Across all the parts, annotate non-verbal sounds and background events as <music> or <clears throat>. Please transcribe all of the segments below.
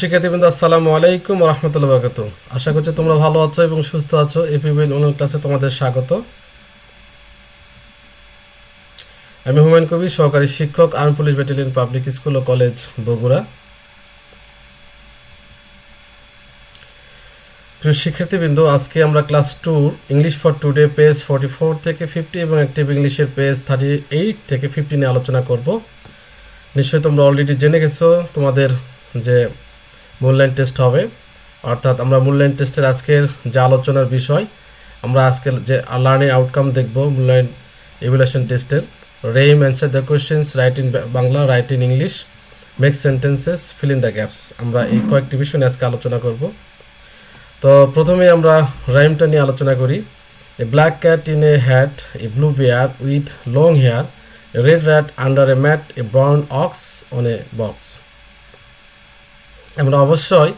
শিক্ষার্থীবৃন্দ, আসসালামু আলাইকুম রহমতুল্লাহ বারকাত আশা করছি তোমরা ভালো আছো এবং সুস্থ আছো। এপিবিএল অনলাইন ক্লাসে তোমাদের স্বাগত। আমি হুমায়ুন কবির, সহকারী শিক্ষক, arm police battalion, public school ও কলেজ বগুড়া। প্রিয় শিক্ষার্থীবৃন্দ, আজকে আমরা class two English for Today, page forty four থেকে ফিফটি এবং অ্যাক্টিভ ইংলিশের পেজ থার্টি এইট থেকে ফিফটি নিয়ে আলোচনা করব। নিশ্চয়ই তোমরা অলরেডি জেনে গেছো তোমাদের যে মূল্যায়ন টেস্ট হবে। অর্থাৎ আমরা মূল্যায়ন টেস্টের আজকের যে আলোচনার বিষয়, আমরা আজকের যে লার্নিং আউটকাম দেখব, মূল্যায়ন এভুলেশন টেস্টের rhyme answer the questions write in Bangla write in English make sentences fill in the gaps আমরা এই কয়েকটি বিষয় নিয়ে আজকে আলোচনা করব। তো প্রথমে আমরা রাইমটা নিয়ে আলোচনা করি। A black cat in a hat a blue bear with long hair red rat under a mat a brown ox on a box আমরা অবশ্যই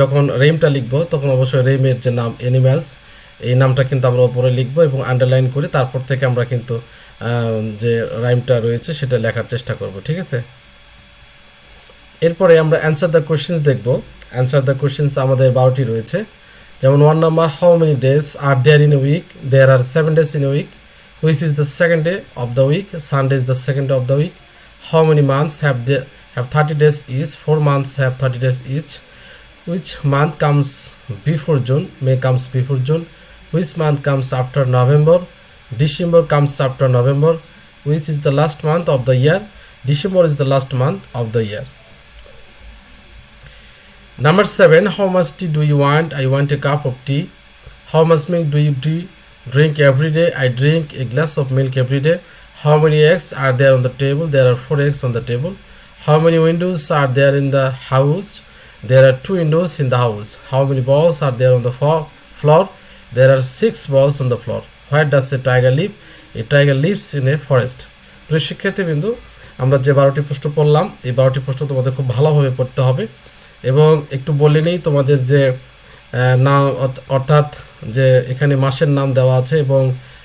যখন রেমটা লিখব, তখন অবশ্যই রেমের যে নাম অ্যানিম্যালস এই নামটা কিন্তু আমরা উপরে লিখব এবং আন্ডারলাইন করে তারপর থেকে আমরা কিন্তু যে রাইমটা রয়েছে সেটা লেখার চেষ্টা করব, ঠিক আছে? এরপরে আমরা অ্যান্সার দ্য কোশ্চেন্স দেখব। অ্যান্সার দ্য কোশ্চেন্স আমাদের বারোটি রয়েছে। যেমন one number how many days are there in a week there are seven days in a week which is the second day of the week Sunday is the second day of the week how many months have they have 30 days each four months have 30 days each. Which month comes before june may comes before june. Which month comes after november december comes after november. Which is the last month of the year december is the last month of the year. Number 7 how much tea do you want? I want a cup of tea. How much milk do you drink every day? I drink a glass of milk every day. How many eggs are there on the table? There are four eggs on the table how many windows are there in the house there are two windows in the house how many balls are there on the floor there are six balls on the floor where does a tiger live a tiger lives in a forest প্রিয় শিক্ষার্থীবৃন্দু আমরা যে বারোটি প্রশ্ন পড়লাম এই বারোটি প্রশ্ন তোমাদের খুব ভালোভাবে পড়তে হবে এবং একটু বলে নেই তোমাদের যে নাম অর্থ- অর্থাৎ যে এখানে মাসের নাম দেওয়া আছে এবং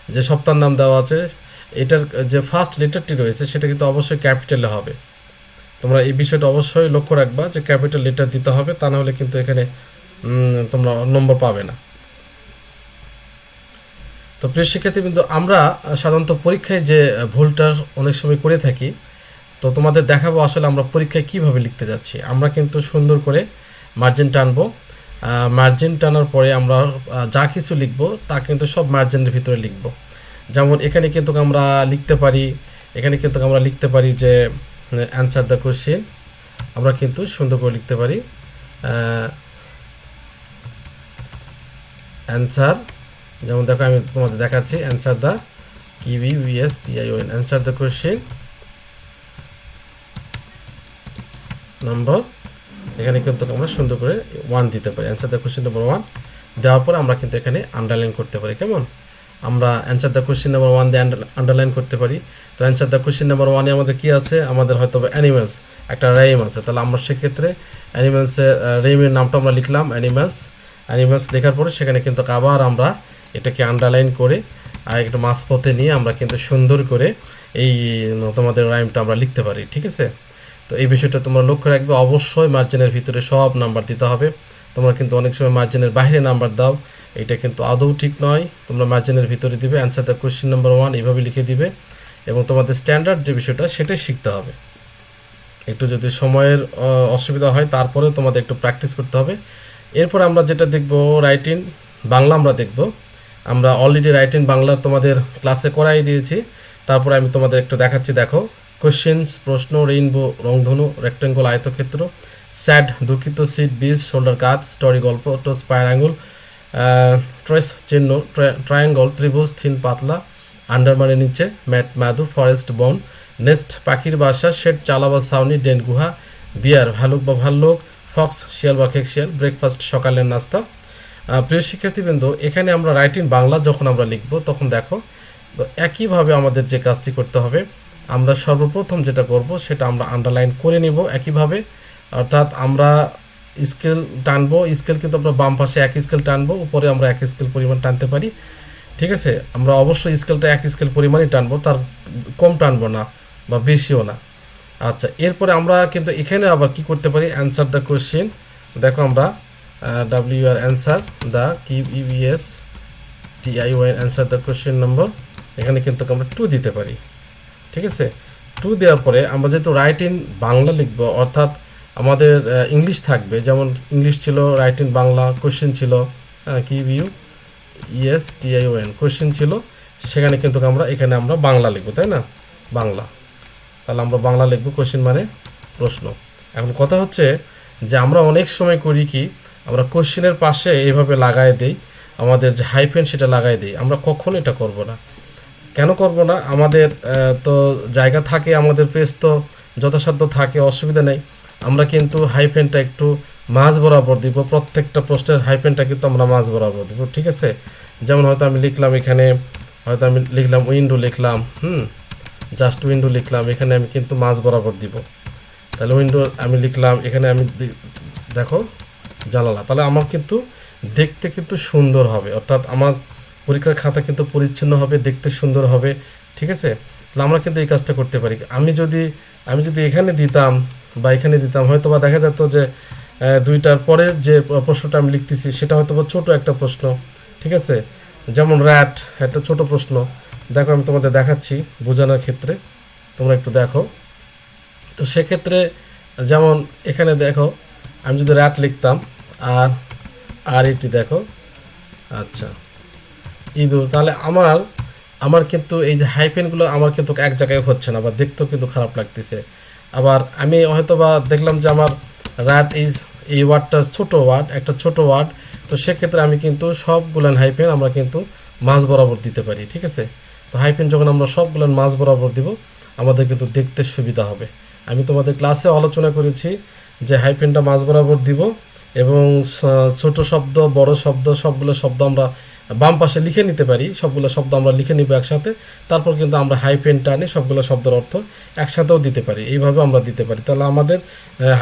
যে সপ্তাহের নাম দেওয়া আছে এটার যে ফার্স্ট লেটারটি রয়েছে সেটা কিন্তু অবশ্যই ক্যাপিটালে হবে তোমরা এই বিষয়টা অবশ্যই লক্ষ্য রাখবা যে ক্যাপিটাল লেটার দিতে হবে, তা না হলে কিন্তু এখানে তোমরা নম্বর পাবে না। তো প্রিয় শিক্ষার্থী কিন্তু আমরা সাধারণত পরীক্ষায় যে ভুলটার অনেক সময় করে থাকি, তো তোমাদের দেখাবো আসলে আমরা পরীক্ষায় কীভাবে লিখতে যাচ্ছি। আমরা কিন্তু সুন্দর করে মার্জিন টানবো। মার্জিন টানার পরে আমরা যা কিছু লিখব, তা কিন্তু সব মার্জিনের ভিতরে লিখব। যেমন এখানে কিন্তু আমরা লিখতে পারি, এখানে কিন্তু আমরা লিখতে পারি যে অ্যান্সার দ্য কোশ্চেন আমরা কিন্তু সুন্দর করে লিখতে পারি অ্যান্সার যেমন দেখো আমি তোমাদের দেখাচ্ছি অ্যান্সার দ্য কিবি বিএস টিআইওএন অ্যান্সার দ্য কোশ্চেন নম্বর এখানে কিন্তু আমরা সুন্দর করে ওয়ান দিতে পারি answer the question number one দেওয়ার পর আমরা কিন্তু এখানে আন্ডারলাইন করতে পারি, কেমন? আমরা answer the question number one দিয়ে আন্ডারলাইন করতে পারি। তো অ্যান্সার দ্য কোশ্চেন নাম্বার ওয়ানে আমাদের কী আছে? আমাদের হয়তো অ্যানিমেলস একটা রেইম আছে। তাহলে আমরা সেক্ষেত্রে অ্যানিমেলসের রেইমের নামটা আমরা লিখলাম অ্যানিমেলস অ্যানিমেলস লেখার পরে সেখানে কিন্তু আবার আমরা এটাকে আন্ডারলাইন করে, আর একটু মাঝপথে নিয়ে আমরা কিন্তু সুন্দর করে এই তোমাদের রাইমটা আমরা লিখতে পারি, ঠিক আছে? তো এই বিষয়টা তোমরা লক্ষ্য রাখবে। অবশ্যই মার্জিনের ভিতরে সব নাম্বার দিতে হবে। তোমরা কিন্তু অনেক সময় মার্জিনের বাইরে নাম্বার দাও। এটা কিন্তু আদৌ ঠিক নয়। তোমরা মার্জিনের ভিতরে দিবে answer the question number one এভাবে লিখে দিবে এবং তোমাদের স্ট্যান্ডার্ড যে বিষয়টা সেটাই শিখতে হবে। একটু যদি সময়ের অসুবিধা হয় তারপরেও তোমাদের একটু প্র্যাকটিস করতে হবে। এরপর আমরা যেটা দেখব রাইটিং বাংলা আমরা দেখব। আমরা অলরেডি রাইটিং বাংলার তোমাদের ক্লাসে করাই দিয়েছি। তারপরে আমি তোমাদের একটু দেখাচ্ছি, দেখো। কোশ্চেন্স প্রশ্ন রেইনবো রংধনু রেক্টেঙ্গল আয়তক্ষেত্র স্যাড দুঃখিত সিট বিজ শোল্ডার কাত স্টোরি গল্প টো স্পায়ার আঙুল ট্রেস চিহ্ন ট্রায়াঙ্গল ত্রিভুজ, থিন পাতলা আন্ডার মানে নিচে, ম্যাট মাদু ফরেস্ট বন নেস্ট পাখির বাসা, শেড চালা বা সাউনি ডেন গুহা, বিয়ার, ভালুক বা ভাল্লুক ফক্স শিয়াল বা খেক শিয়াল ব্রেকফাস্ট সকালের নাস্তা। প্রিয় শিক্ষার্থীবৃন্দ, এখানে আমরা রাইটিং বাংলা যখন আমরা লিখব, তখন দেখো, তো একইভাবে আমাদের যে কাজটি করতে হবে, আমরা সর্বপ্রথম যেটা করব, সেটা আমরা আন্ডারলাইন করে নিব একইভাবে, অর্থাৎ আমরা স্কেল টানবো, স্কেল কিন্তু আমরা বাম পাশে এক স্কেল টানবো, উপরে আমরা এক স্কেল পরিমাণ টানতে পারি। ঠিক আছে? আমরা অবশ্যই স্কেলটা এক স্কেল পরিমাণই টানবো, তার কম টানবো না বা বেশিও না। আচ্ছা এরপরে আমরা কিন্তু এখানে আবার কি করতে পারি? অ্যান্সার দ্য কোশ্চেন দেখো আমরা W R answer the key EVS T I Y answer the question number এখানে কিন্তু আমরা টু দিতে পারি। ঠিক আছে? টু দেওয়ার পরে আমরা যেহেতু রাইট ইন বাংলা লিখব, অর্থাৎ আমাদের ইংলিশ থাকবে। যেমন ইংলিশ ছিল রাইট ইন বাংলা কোশ্চেন ছিল কি ভিউ ইএস টিআইওএন কোশ্চেন ছিল। সেখানে কিন্তু আমরা, এখানে আমরা বাংলা লিখব, তাই না? বাংলা। তাহলে আমরা বাংলা লিখব কোশ্চেন মানে প্রশ্ন। এখন কথা হচ্ছে যে আমরা অনেক সময় করি কি, আমরা কোশ্চেনের পাশে এইভাবে লাগাই দেই, আমাদের যে হাইফেন সেটা লাগাই দিই। আমরা কখনো এটা করব না? কেন করব না? আমাদের তো জায়গা থাকে, আমাদের পেজ তো যথাসাধ্য থাকে, অসুবিধা নেই। আমরা কিন্তু হাইফেনটা একটু মাঝ বরাবর দিব। প্রত্যেকটা প্রশ্নের হাইফেনটা কিন্তু আমরা মাঝ বরাবর দিব, ঠিক আছে? যেমন হয়তো আমি লিখলাম এখানে, হয়তো আমি লিখলাম উইন্ডো লিখলাম, হুম? জাস্ট উইন্ডো লিখলাম, এখানে আমি কিন্তু মাঝ বরাবর দিব। তাহলে উইন্ডো আমি লিখলাম, এখানে আমি দেখো, জানালা। তাহলে আমার কিন্তু দেখতে কিন্তু সুন্দর হবে, অর্থাৎ আমার পরীক্ষার খাতা কিন্তু পরিচ্ছন্ন হবে, দেখতে সুন্দর হবে, ঠিক আছে? তাহলে আমরা কিন্তু এই কাজটা করতে পারি। আমি যদি আমি যদি এখানে দিতাম বা এখানে দিতাম। হয়তো বা দেখা যেত যে দুইটার পরের যে প্রশ্নটা আমি লিখতেছি, সেটা হয়তো বা ছোটো একটা প্রশ্ন, ঠিক আছে? যেমন র্যাট একটা ছোট প্রশ্ন। দেখো, আমি তোমাদের দেখাচ্ছি বোঝানোর ক্ষেত্রে। তোমরা একটু দেখো। তো সেক্ষেত্রে যেমন এখানে দেখো, আমি যদি র্যাট লিখতাম, আর আর এটি দেখো। আচ্ছা ইঁদুর। তাহলে আমার আমার কিন্তু এই যে হাইপেনগুলো আমার কিন্তু এক জায়গায় হচ্ছে না, বা দেখতেও কিন্তু খারাপ লাগতেছে। আবার আমি হয়তো বা দেখলাম যে আমার রাত এই এই ওয়ার্ডটা ছোট ওয়ার্ড, একটা ছোট ওয়ার্ড, তো সেক্ষেত্রে আমি কিন্তু সবগুলান হাইপেন আমরা কিন্তু মাঝ বরাবর দিতে পারি, ঠিক আছে? তো হাইপেন যখন আমরা সবগুলান মাঝ বরাবর দিব, আমাদের কিন্তু দেখতে সুবিধা হবে। আমি তোমাদের ক্লাসে আলোচনা করেছি যে হাইপেনটা মাঝ বরাবর দিব এবং ছোট শব্দ, বড় শব্দ, সবগুলো শব্দ আমরা বাম পাশে লিখে নিতে পারি, সবগুলো শব্দ আমরা লিখে নিব একসাথে। তারপর কিন্তু আমরা হাইপেন টানে সবগুলো শব্দের অর্থ একসাথেও দিতে পারি, এইভাবে আমরা দিতে পারি। তাহলে আমাদের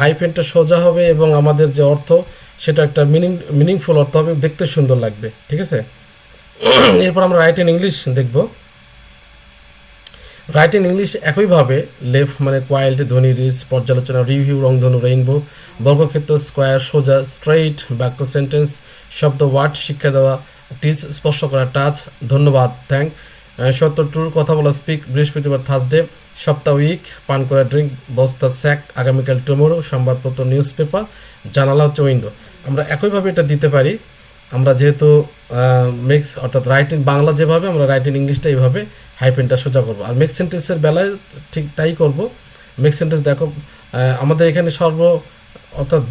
হাইপেনটা সোজা হবে এবং আমাদের যে অর্থ, সেটা একটা মিনিং মিনিংফুল অর্থ হবে, দেখতে সুন্দর লাগবে, ঠিক আছে? <clears throat> এরপর আমরা রাইট ইন ইংলিশ দেখব। রাইট ইন ইংলিশ একইভাবে লেফট মানে কোয়াইল্ড ধ্বনি রিস পর্যালোচনা রিভিউ রংধনু রেইনবো বর্গক্ষেত্র স্কোয়ার সোজা স্ট্রেইট বাক্য সেন্টেন্স শব্দ ওয়ার্ড শিক্ষা দেওয়া টিচ স্পর্শ করা টাচ। ধন্যবাদ, থ্যাংক। সত্য ট্যুর কথা বলা স্পিক বৃহস্পতিবার থার্সডে সপ্তাহ উইক পান করা ড্রিঙ্ক বস্তা স্যাক আগামীকাল টুমোরো সংবাদপত্র নিউজ পেপার জানালা হচ্ছে উইন্ডো আমরা একইভাবে এটা দিতে পারি। আমরা যেহেতু মিক্স অর্থাৎ রাইট বাংলা যেভাবে, আমরা রাইট ইংলিশটা এইভাবে হাইপেনটা সোজা করব। আর মিক্স সেন্টেন্সের বেলায় ঠিক তাই করব। মিক্স সেন্টেন্স দেখো আমাদের এখানে সর্ব, অর্থাৎ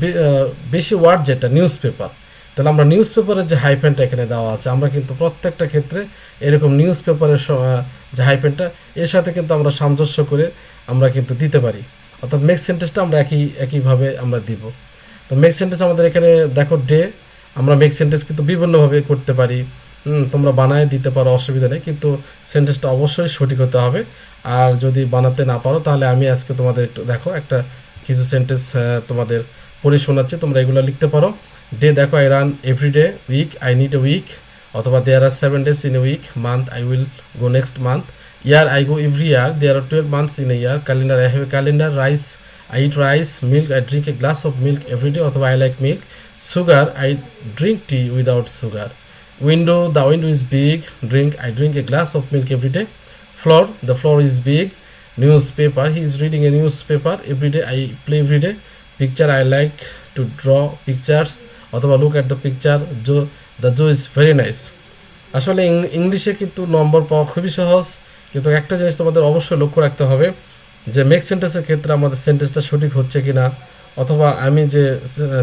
বেশি ওয়ার্ড যেটা নিউজ পেপার তাহলে আমরা নিউজ পেপারের যে হাইপেনটা এখানে দেওয়া আছে, আমরা কিন্তু প্রত্যেকটা ক্ষেত্রে এরকম নিউজ পেপারের যে হাইপেনটা এর সাথে কিন্তু আমরা সামঞ্জস্য করে আমরা কিন্তু দিতে পারি। অর্থাৎ মেক্স সেন্টেন্সটা আমরা একই, একইভাবে আমরা দিব। তো মেক সেন্টেন্স আমাদের এখানে, দেখো ডে আমরা মেক সেন্টেন্স কিন্তু বিভিন্নভাবে করতে পারি। তোমরা বানায় দিতে পারো, অসুবিধা নেই, কিন্তু সেন্টেন্সটা অবশ্যই সঠিক হতে হবে। আর যদি বানাতে না পারো, তাহলে আমি আজকে তোমাদের একটু দেখো, একটা কিছু সেন্টেন্স তোমাদের পড়ে শোনাচ্ছি তোমরা এগুলো লিখতে পারো ডে দেখো I run every week I need a week অথবা there are seven days in a week month I will go next month year I go every year there are twelve months in a year calendar I have a calendar rice eat rice, milk, I drink a glass of milk every day, অথবা like milk. Sugar, I drink tea without sugar. Window, the window is big. Drink, I drink a glass of milk every day. Floor, the floor is big. Newspaper, he is reading a newspaper every day. I play every day. Picture, I like to draw pictures. অথবা look at the picture. Joe, the Joe is very nice. আসলে ইংলিশে কিন্তু নম্বর পাওয়া খুবই সহজ কিন্তু একটা জিনিস তোমাদের অবশ্যই লক্ষ্য রাখতে হবে যে মেক সেন্টেন্সের ক্ষেত্রে আমাদের সেন্টেন্সটা সঠিক হচ্ছে কি না অথবা আমি যে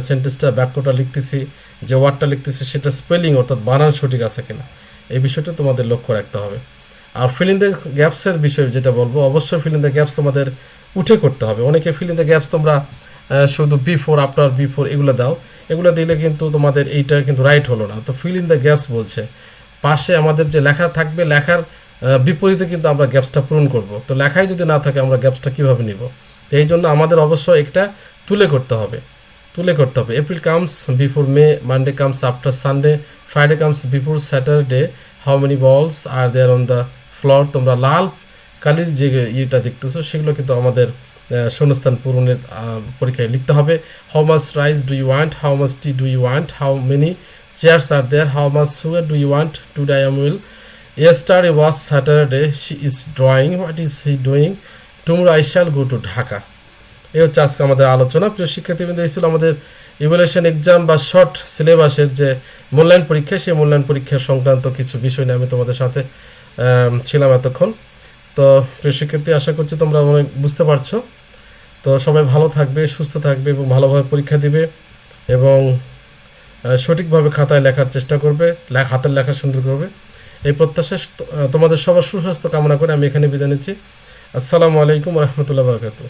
সেন্টেন্সটা বাক্যটা লিখতেছি যে ওয়ার্ডটা লিখতেছি সেটা স্পেলিং অর্থাৎ বানান সঠিক আছে কিনা এই বিষয়টা তোমাদের লক্ষ্য রাখতে হবে আর ফিলিং দ্য গ্যাপসের বিষয়ে যেটা বলব অবশ্যই ফিলিং দ্য গ্যাপস তোমাদের উঠে করতে হবে অনেকে ফিলিং দ্য গ্যাপস তোমরা শুধু বিফোর আফটার বিফোর এগুলো দাও। এগুলো দিলে কিন্তু তোমাদের এইটা কিন্তু রাইট হলো না। তো ফিল ইন দ্য গ্যাপস বলছে। পাশে আমাদের যে লেখা থাকবে, লেখার বিপরীতে কিন্তু আমরা গ্যাপসটা পূরণ করব। তো লেখাই যদি না থাকে, আমরা গ্যাপসটা কীভাবে নিব? তো এই জন্য আমাদের অবশ্যই একটা তুলে করতে হবে। তুলে করতে হবে। April comes before May Monday comes after Sunday Friday comes before Saturday how many balls are there on the floor তোমরা লাল, কালির যে ইয়েটা দেখতেছো, সেগুলো কিন্তু আমাদের শূন্যস্থান পূরণের পরীক্ষায় লিখতে হবে how much rice do you want how much tea do you want how many chairs are there how much sugar do you want to die M will Yesterday was Saturday. She is drawing. What is he doing? Tomorrow I shall go to Dhaka. এই হচ্ছে আজকে আমাদের আলোচনা প্রিয় শিক্ষার্থীবৃন্দ, এই ছিল আমাদের ইভ্যালুয়েশন এক্সাম বা শর্ট সিলেবাসের যে মূল্যায়ন পরীক্ষা, সেই মূল্যায়ন পরীক্ষা সংক্রান্ত কিছু বিষয় নিয়ে আমি তোমাদের সাথে ছিলাম এতক্ষণ তো প্রিয় শিক্ষার্থী, আশা করছি তোমরা অনেক বুঝতে পারছ তো সবাই ভালো থাকবে, সুস্থ থাকবে এবং ভালোভাবে পরীক্ষা দিবে এবং সঠিকভাবে খাতায় লেখার চেষ্টা করবে হাতের লেখা সুন্দর করবে। এই প্রত্যাশা তোমাদের সবার সুস্বাস্থ্য কামনা করে আমি এখানে বিদায় নিচ্ছি। আসসালামু আলাইকুম রহমতুল্লাহ বারকাতু